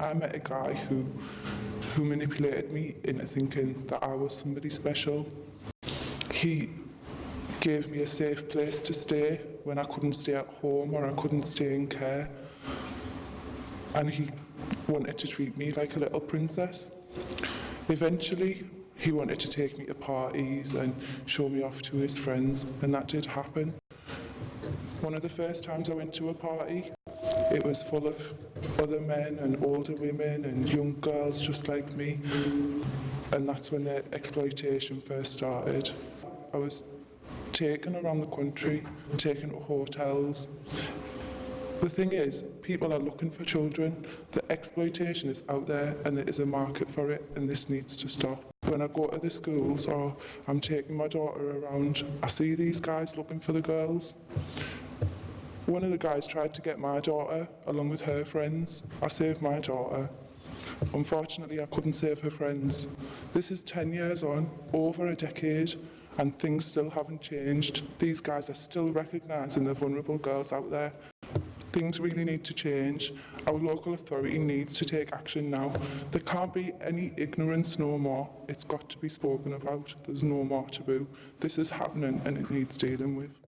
I met a guy who, who manipulated me into thinking that I was somebody special. He gave me a safe place to stay when I couldn't stay at home or I couldn't stay in care. And he wanted to treat me like a little princess. Eventually, he wanted to take me to parties and show me off to his friends, and that did happen. One of the first times I went to a party, it was full of other men and older women and young girls just like me. And that's when the exploitation first started. I was taken around the country, taken to hotels. The thing is, people are looking for children. The exploitation is out there and there is a market for it and this needs to stop. When I go to the schools or I'm taking my daughter around, I see these guys looking for the girls. One of the guys tried to get my daughter along with her friends. I saved my daughter. Unfortunately, I couldn't save her friends. This is 10 years on, over a decade, and things still haven't changed. These guys are still recognising the vulnerable girls out there. Things really need to change. Our local authority needs to take action now. There can't be any ignorance no more. It's got to be spoken about. There's no more taboo. This is happening and it needs dealing with.